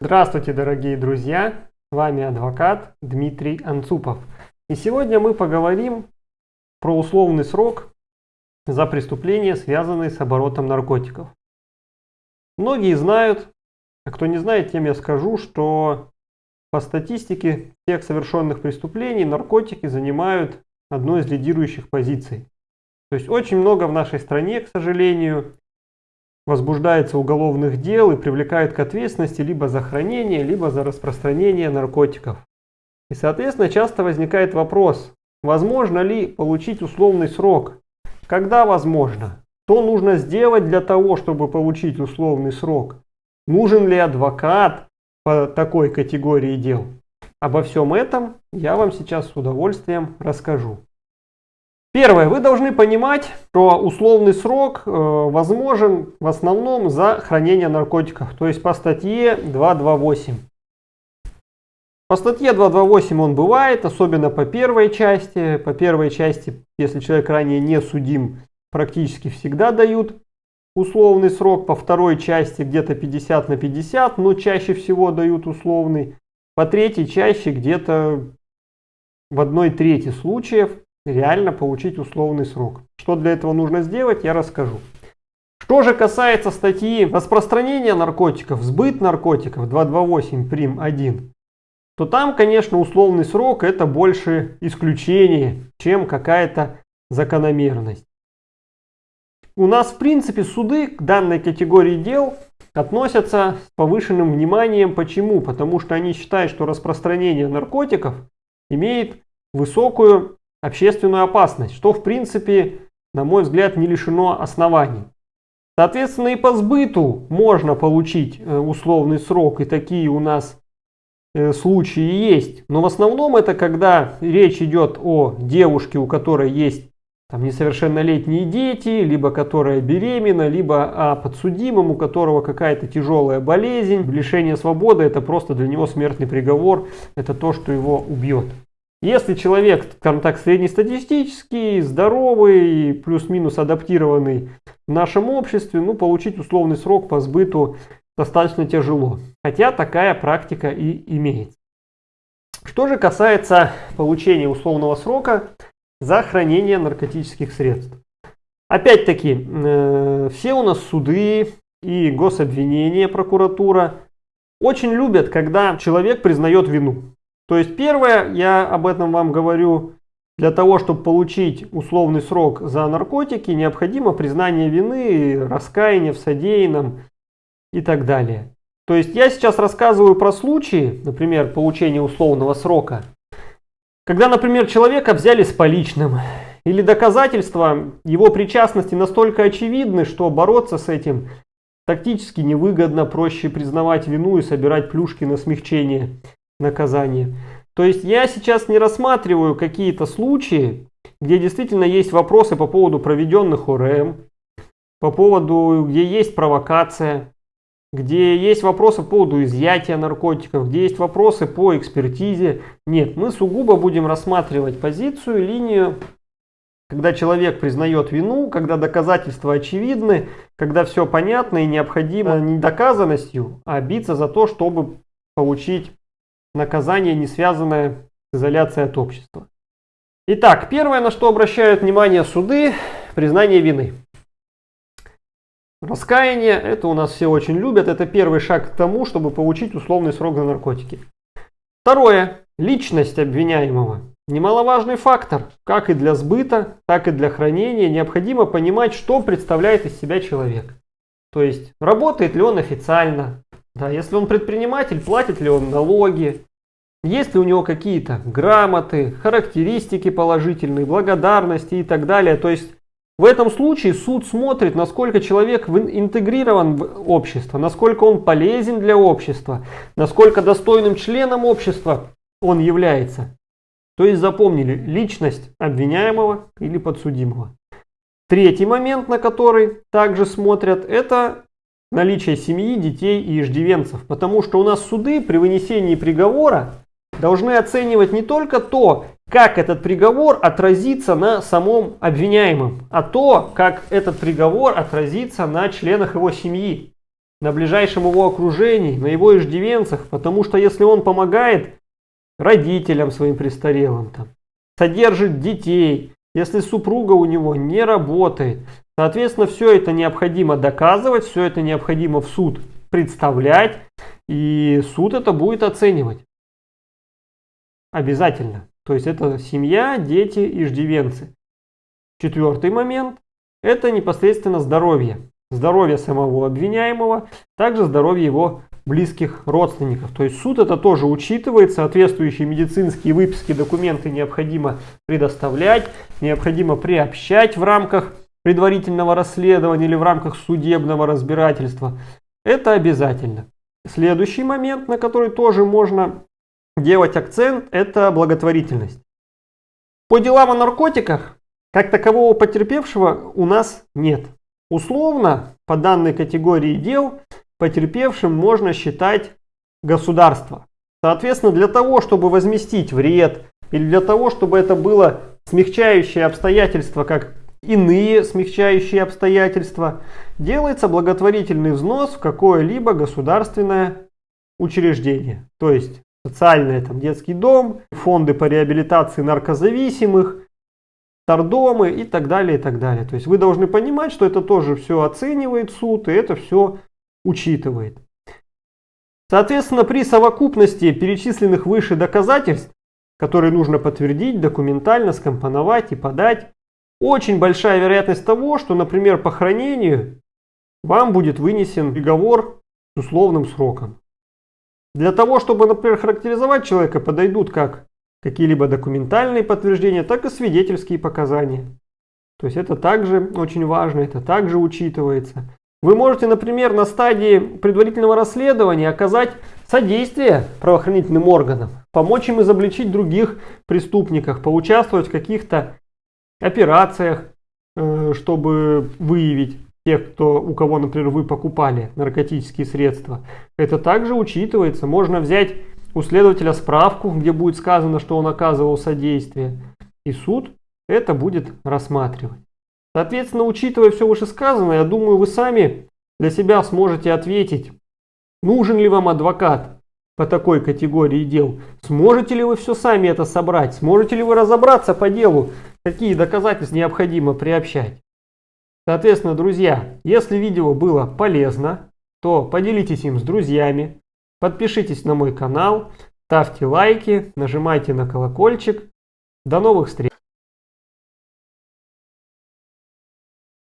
Здравствуйте, дорогие друзья! С вами адвокат Дмитрий Анцупов. И сегодня мы поговорим про условный срок за преступления, связанные с оборотом наркотиков. Многие знают, а кто не знает, тем я скажу, что по статистике всех совершенных преступлений наркотики занимают одну из лидирующих позиций. То есть очень много в нашей стране, к сожалению, возбуждается уголовных дел и привлекают к ответственности либо за хранение, либо за распространение наркотиков. И, соответственно, часто возникает вопрос, возможно ли получить условный срок? Когда возможно? Что нужно сделать для того, чтобы получить условный срок? Нужен ли адвокат по такой категории дел? Обо всем этом я вам сейчас с удовольствием расскажу. Первое. Вы должны понимать, что условный срок э, возможен в основном за хранение наркотиков, то есть по статье 228. По статье 228 он бывает, особенно по первой части. По первой части, если человек ранее не судим, практически всегда дают условный срок. По второй части где-то 50 на 50, но чаще всего дают условный. По третьей чаще где-то в одной трети случаев реально получить условный срок. Что для этого нужно сделать, я расскажу. Что же касается статьи распространения наркотиков, сбыт наркотиков 228 прим 1, то там, конечно, условный срок это больше исключение, чем какая-то закономерность. У нас, в принципе, суды к данной категории дел относятся с повышенным вниманием. Почему? Потому что они считают, что распространение наркотиков имеет высокую общественную опасность, что в принципе, на мой взгляд, не лишено оснований. Соответственно, и по сбыту можно получить э, условный срок, и такие у нас э, случаи есть. Но в основном это когда речь идет о девушке, у которой есть там, несовершеннолетние дети, либо которая беременна, либо о подсудимом, у которого какая-то тяжелая болезнь. Лишение свободы это просто для него смертный приговор, это то, что его убьет. Если человек, скажем так, среднестатистический, здоровый, плюс-минус адаптированный в нашем обществе, ну, получить условный срок по сбыту достаточно тяжело. Хотя такая практика и имеется. Что же касается получения условного срока за хранение наркотических средств. Опять-таки, э, все у нас суды и гособвинения, прокуратура очень любят, когда человек признает вину. То есть первое, я об этом вам говорю, для того, чтобы получить условный срок за наркотики, необходимо признание вины, раскаяние в содеянном и так далее. То есть я сейчас рассказываю про случаи, например, получения условного срока, когда, например, человека взяли с поличным, или доказательства его причастности настолько очевидны, что бороться с этим тактически невыгодно, проще признавать вину и собирать плюшки на смягчение наказание. То есть я сейчас не рассматриваю какие-то случаи, где действительно есть вопросы по поводу проведенных ОРМ, по поводу, где есть провокация, где есть вопросы по поводу изъятия наркотиков, где есть вопросы по экспертизе. Нет, мы сугубо будем рассматривать позицию, линию, когда человек признает вину, когда доказательства очевидны, когда все понятно и необходимо не доказанностью, а биться за то, чтобы получить наказание, не связанное с изоляцией от общества. Итак, первое, на что обращают внимание суды, признание вины. Раскаяние, это у нас все очень любят, это первый шаг к тому, чтобы получить условный срок за наркотики. Второе, личность обвиняемого. Немаловажный фактор, как и для сбыта, так и для хранения, необходимо понимать, что представляет из себя человек. То есть, работает ли он официально, да, если он предприниматель, платит ли он налоги, есть ли у него какие-то грамоты, характеристики положительные, благодарности и так далее. То есть в этом случае суд смотрит, насколько человек интегрирован в общество, насколько он полезен для общества, насколько достойным членом общества он является. То есть запомнили личность обвиняемого или подсудимого. Третий момент, на который также смотрят, это наличие семьи, детей и иждивенцев. Потому что у нас суды при вынесении приговора должны оценивать не только то, как этот приговор отразится на самом обвиняемом, а то, как этот приговор отразится на членах его семьи. на ближайшем его окружении, на его иждивенцах, потому что если он помогает родителям своим престарелым, там, содержит детей, если супруга у него не работает, соответственно, все это необходимо доказывать, все это необходимо в суд представлять, и суд это будет оценивать. Обязательно. То есть это семья, дети, иждивенцы. Четвертый момент – это непосредственно здоровье. Здоровье самого обвиняемого, также здоровье его близких родственников. То есть суд это тоже учитывает, соответствующие медицинские выписки, документы необходимо предоставлять, необходимо приобщать в рамках предварительного расследования или в рамках судебного разбирательства. Это обязательно. Следующий момент, на который тоже можно делать акцент, это благотворительность. По делам о наркотиках, как такового потерпевшего у нас нет. Условно, по данной категории дел, потерпевшим можно считать государство. Соответственно, для того, чтобы возместить вред, или для того, чтобы это было смягчающее обстоятельство, как иные смягчающие обстоятельства, делается благотворительный взнос в какое-либо государственное учреждение. То есть социальный там, детский дом, фонды по реабилитации наркозависимых, тардомы и так далее, и так далее. То есть вы должны понимать, что это тоже все оценивает суд, и это все учитывает. Соответственно, при совокупности перечисленных выше доказательств, которые нужно подтвердить, документально скомпоновать и подать, очень большая вероятность того, что, например, по хранению вам будет вынесен приговор с условным сроком. Для того, чтобы, например, характеризовать человека, подойдут как какие-либо документальные подтверждения, так и свидетельские показания. То есть это также очень важно, это также учитывается. Вы можете, например, на стадии предварительного расследования оказать содействие правоохранительным органам, помочь им изобличить других преступников, поучаствовать в каких-то операциях, э, чтобы выявить тех, кто, у кого, например, вы покупали наркотические средства. Это также учитывается. Можно взять у следователя справку, где будет сказано, что он оказывал содействие. И суд это будет рассматривать. Соответственно, учитывая все вышесказанное, я думаю, вы сами для себя сможете ответить, нужен ли вам адвокат по такой категории дел. Сможете ли вы все сами это собрать? Сможете ли вы разобраться по делу? Какие доказательства необходимо приобщать? Соответственно, друзья, если видео было полезно, то поделитесь им с друзьями, подпишитесь на мой канал, ставьте лайки, нажимайте на колокольчик. До новых встреч!